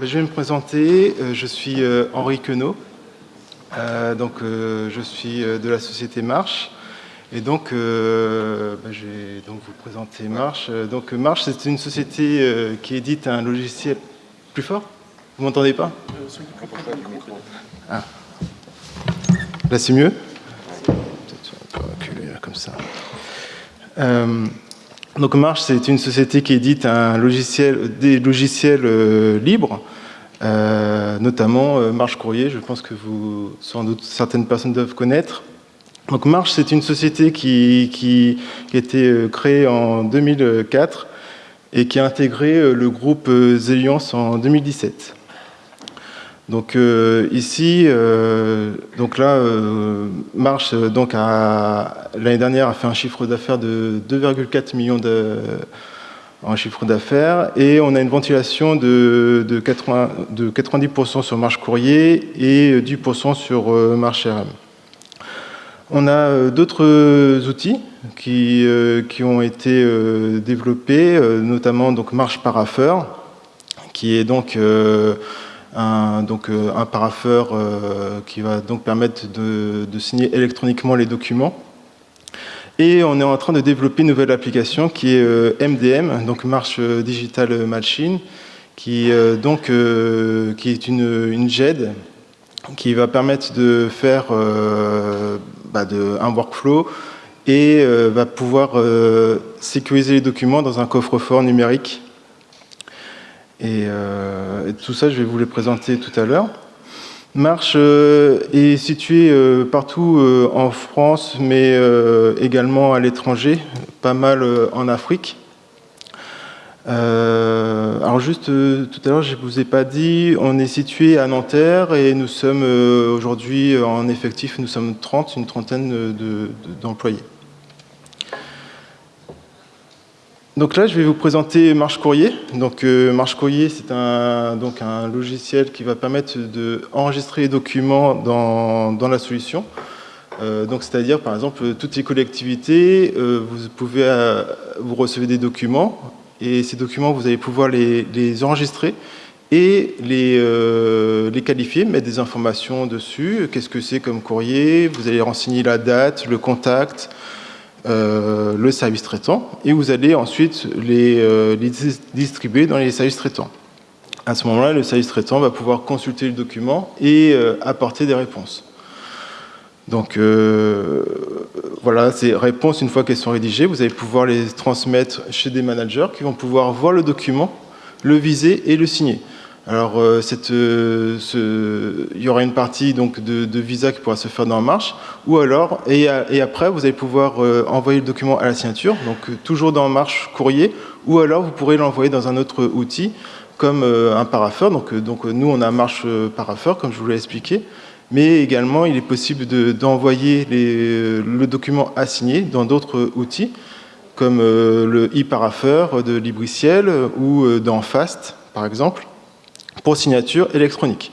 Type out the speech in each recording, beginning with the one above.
Ben, je vais me présenter. Euh, je suis euh, Henri Queneau. Euh, donc, je suis de la société Marche. Et donc, ben, je vais donc vous présenter Marche. Donc, Marche, c'est une société qui édite un logiciel plus fort. Vous m'entendez pas? Ah. Là, c'est mieux? Comme ça. Donc Marche, c'est une société qui édite un logiciel, des logiciels euh, libres, euh, notamment euh, Marche Courrier, je pense que vous, sans doute certaines personnes doivent connaître. Donc Marche, c'est une société qui, qui, a été créée en 2004 et qui a intégré le groupe Zeliance en 2017. Donc euh, ici, euh, donc là, euh, Marche donc l'année dernière a fait un chiffre d'affaires de 2,4 millions de, en chiffre d'affaires et on a une ventilation de, de, 80, de 90% sur Marche Courrier et 10% sur Marche RM. On a d'autres outils qui, qui, ont été développés, notamment donc Marche Paraffeur, qui est donc un, donc, euh, un paraffeur euh, qui va donc permettre de, signer électroniquement les documents. Et on est en train de développer une nouvelle application qui est MDM, euh, donc Marche Digital Machine, qui, donc, qui est une, une, GED qui va permettre de faire bah, de, un workflow et va pouvoir sécuriser les documents dans un coffre-fort numérique euh, et, tout ça, je vais vous les présenter tout à l'heure. Marche euh, est située euh, partout en France, mais également à l'étranger, pas mal en Afrique. alors juste tout à l'heure, je ne vous ai pas dit, on est situé à Nanterre et nous sommes aujourd'hui en effectif, nous sommes 30, une trentaine d'employés. Donc là, je vais vous présenter Marche Courrier. Euh, Marche Courrier, c'est un, donc un logiciel qui va permettre d'enregistrer les documents dans, la solution. Euh, donc c'est-à-dire, par exemple, toutes les collectivités, euh, vous pouvez, vous recevez des documents et ces documents, vous allez pouvoir les, enregistrer et les, les qualifier, mettre des informations dessus. Qu'est-ce que c'est comme courrier? Vous allez renseigner la date, le contact, euh, le service traitant et vous allez ensuite euh, les, distribuer dans les services traitants. À ce moment-là, le service traitant va pouvoir consulter le document et euh, apporter des réponses. Donc voilà, ces réponses, une fois qu'elles sont rédigées, vous allez pouvoir les transmettre chez des managers qui vont pouvoir voir le document, le viser et le signer. Alors, euh, euh, il y aura une partie donc, de, visa qui pourra se faire dans Marche, ou alors, et, après, vous allez pouvoir euh, envoyer le document à la signature, donc toujours dans Marche courrier, ou alors vous pourrez l'envoyer dans un autre outil, comme un paraffeur. Donc, donc, nous, on a Marche paraffeur, comme je vous l'ai expliqué, mais également, il est possible d'envoyer le document à signer dans d'autres outils, comme le e-paraffeur de Libriciel ou dans Fast, par exemple pour signature électronique.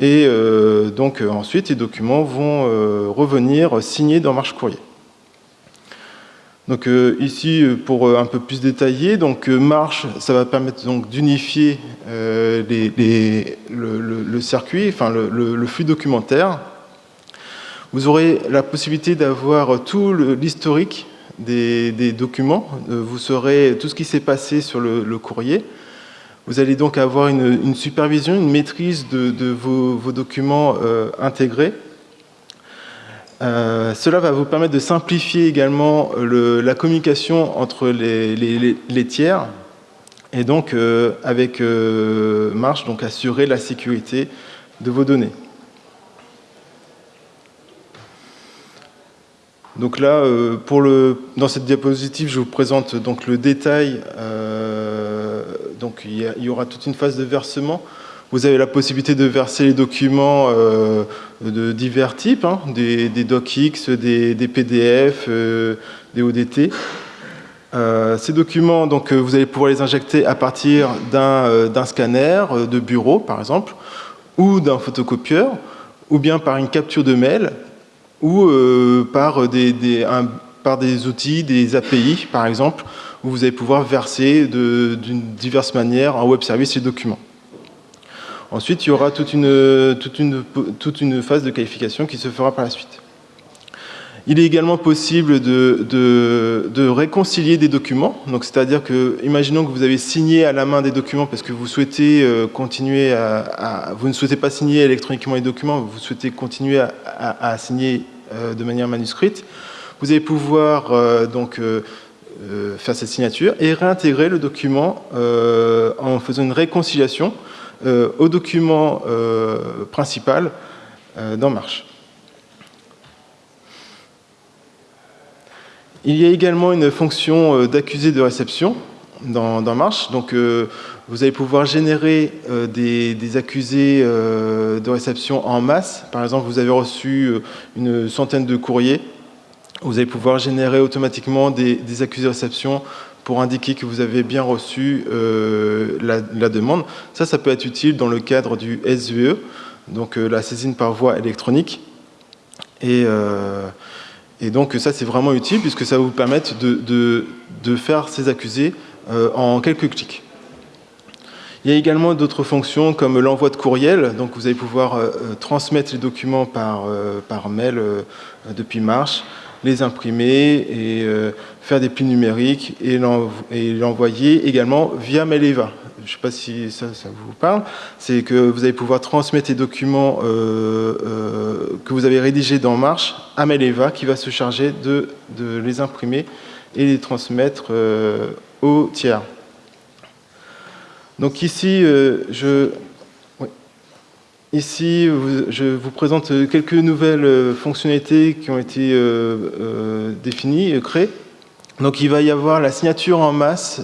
Et euh, donc euh, ensuite, les documents vont euh, revenir signés dans Marche Courrier. Donc ici, pour un peu plus détailler, donc Marche, ça va permettre donc d'unifier le, circuit, enfin le, flux documentaire. Vous aurez la possibilité d'avoir tout l'historique des, documents. Vous saurez tout ce qui s'est passé sur le courrier. Vous allez donc avoir une, supervision, une maîtrise de, vos, documents euh, intégrés. Euh, cela va vous permettre de simplifier également la communication entre les, tiers et donc euh, avec Marche, donc assurer la sécurité de vos données. Donc là, dans cette diapositive, je vous présente donc le détail il y, aura toute une phase de versement. Vous avez la possibilité de verser les documents euh, de divers types, hein, des, docx, des, PDF, euh, des ODT. Euh, ces documents, donc, vous allez pouvoir les injecter à partir d'un scanner de bureau, par exemple, ou d'un photocopieur, ou bien par une capture de mail, ou par des, par des outils, des API, par exemple, où vous allez pouvoir verser d'une diverses manières un web service et documents. Ensuite, il y aura toute une, phase de qualification qui se fera par la suite. Il est également possible de, réconcilier des documents. C'est-à-dire que, imaginons que vous avez signé à la main des documents parce que vous souhaitez euh, continuer à, vous ne souhaitez pas signer électroniquement les documents, vous souhaitez continuer à, à, signer euh, de manière manuscrite. Vous allez pouvoir euh, donc faire cette signature et réintégrer le document en faisant une réconciliation au document principal dans Marche. Il y a également une fonction euh, d'accusé de réception dans, Marche. Donc, euh, vous allez pouvoir générer euh, des, accusés de réception en masse. Par exemple, vous avez reçu une centaine de courriers. Vous allez pouvoir générer automatiquement des, accusés de réception pour indiquer que vous avez bien reçu la, demande. Ça, ça peut être utile dans le cadre du SVE, donc la saisine par voie électronique. Et, et donc ça, c'est vraiment utile puisque ça va vous permettre de, faire ces accusés euh, en quelques clics. Il y a également d'autres fonctions comme l'envoi de courriel. Donc vous allez pouvoir euh, euh, transmettre les documents par, par mail depuis Marche, les imprimer et faire des plis numériques et l'envoyer également via Maileva je ne sais pas si ça, vous parle, c'est que vous allez pouvoir transmettre les documents euh, euh, que vous avez rédigés dans Marche à Maileva qui va se charger de, les imprimer et les transmettre euh, au tiers. Donc ici, je, ici, je vous présente quelques nouvelles fonctionnalités qui ont été définies, créées. Donc il va y avoir la signature en masse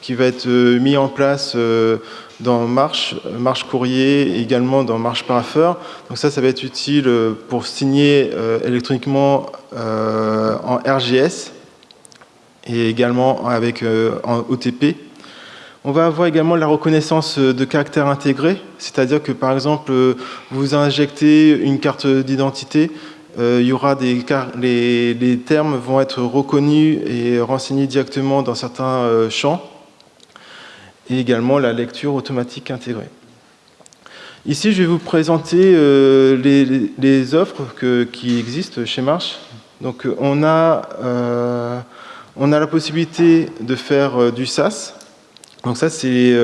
qui va être euh, mis en place euh, dans Marche, Marche Courrier, et également dans Marche Paraffeur. Donc ça, ça va être utile euh, pour signer électroniquement en RGS et également avec, en OTP. On va avoir également la reconnaissance de caractère intégré, c'est-à-dire que par exemple, vous injectez une carte d'identité, des les, termes vont être reconnus et renseignés directement dans certains champs et également la lecture automatique intégrée. Ici, je vais vous présenter euh, les, offres qui existent chez Marche. Donc, on a, euh, la possibilité de faire euh, du SaaS. Donc ça, c'est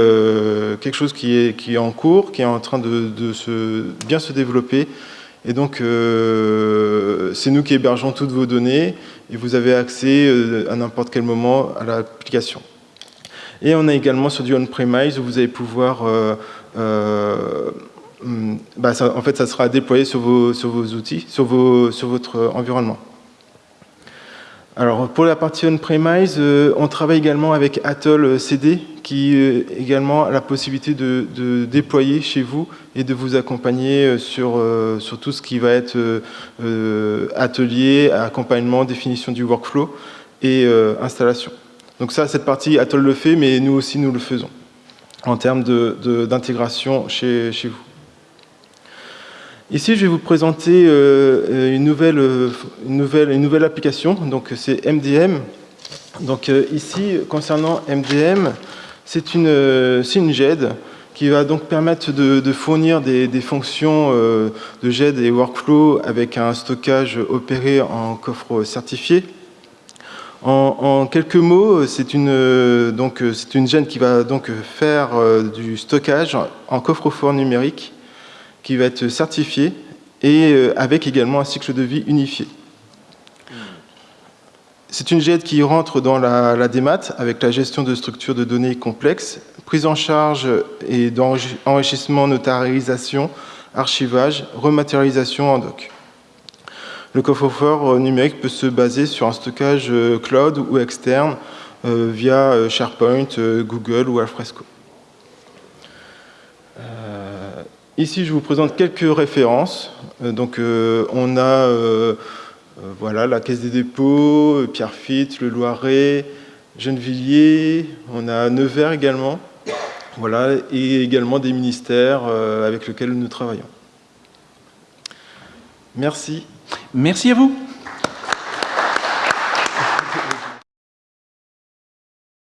quelque chose qui est, qui est en cours, qui est en train de, se, bien se développer. Et donc, c'est nous qui hébergeons toutes vos données et vous avez accès à n'importe quel moment à l'application. Et on a également sur du on-premise où vous allez pouvoir... Euh, euh, hmm, bah, en fait, ça sera déployé sur vos, sur vos outils, sur, vos, sur votre environnement. Alors, pour la partie on-premise, euh, on travaille également avec Atoll CD, qui également a la possibilité de, déployer chez vous et de vous accompagner sur, sur tout ce qui va être atelier, accompagnement, définition du workflow et installation. Donc ça, cette partie, Atoll le fait, mais nous aussi, nous le faisons en termes d'intégration chez, chez, vous. Ici, je vais vous présenter euh, une, nouvelle, une, nouvelle, application, donc c'est MDM. Donc euh, ici, concernant MDM, c'est une, GED qui va donc permettre de, fournir des, fonctions euh, de GED et workflow avec un stockage opéré en coffre certifié. En, quelques mots, c'est une, une gêne qui va donc faire euh, du stockage en coffre-fort numérique qui va être certifié et euh, avec également un cycle de vie unifié. C'est une GED qui rentre dans la, DMAT avec la gestion de structures de données complexes, prise en charge et d'enrichissement, notarisation, archivage, rematérialisation en doc. Le coffre-fort euh, numérique peut se baser sur un stockage euh, cloud ou externe via SharePoint, Google ou Alfresco. Ici, je vous présente quelques références. Donc, on a voilà, la Caisse des dépôts, Pierrefitte, le Loiret, Gennevilliers, on a Nevers également, voilà, et également des ministères avec lesquels nous travaillons. Merci. Merci à vous.